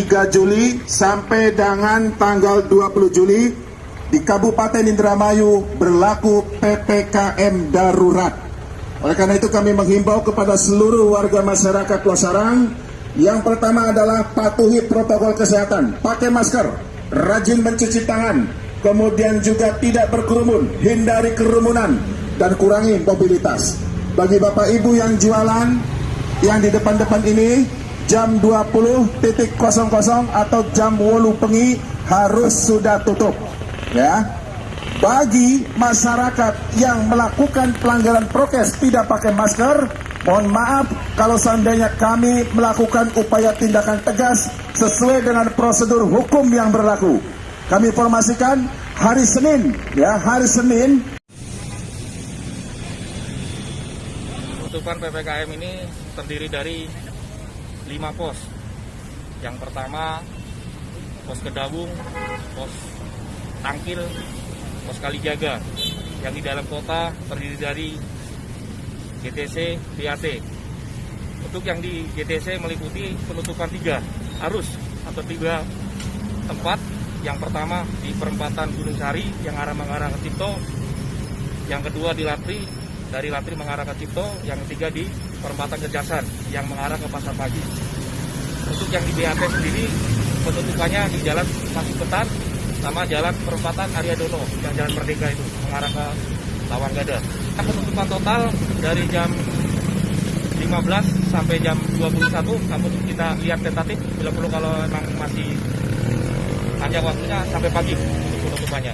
3 Juli sampai dengan tanggal 20 Juli di Kabupaten Indramayu berlaku PPKM darurat. Oleh karena itu kami menghimbau kepada seluruh warga masyarakat Losarang yang pertama adalah patuhi protokol kesehatan, pakai masker, rajin mencuci tangan, kemudian juga tidak berkerumun, hindari kerumunan dan kurangi mobilitas. Bagi Bapak Ibu yang jualan yang di depan-depan ini jam 20.00 atau jam 8 pengi harus sudah tutup ya. Bagi masyarakat yang melakukan pelanggaran prokes tidak pakai masker mohon maaf kalau seandainya kami melakukan upaya tindakan tegas sesuai dengan prosedur hukum yang berlaku. Kami informasikan hari Senin ya hari Senin. Penutupan PPKM ini terdiri dari lima pos. Yang pertama pos Kedawung, pos Tangkil, pos Kalijaga. Yang di dalam kota terdiri dari GTC, BAT. Untuk yang di GTC meliputi penutupan tiga arus atau tiga tempat. Yang pertama di perempatan Gunung Sari yang arah mengarah ke Cipto. Yang kedua di Latri dari Latri mengarah ke Cipto, yang ketiga di perempatan Kejasan yang mengarah ke Pasar Pagi. Untuk yang di BAT sendiri penutupannya di Jalan Masuk Petan sama Jalan Perempatan Arya Dono yang Jalan Merdeka itu mengarah ke Lawang Gada. Penutupan total dari jam 15 sampai jam 21 namun kita lihat tentatif bila perlu kalau memang masih panjang waktunya sampai pagi untuk penutupannya.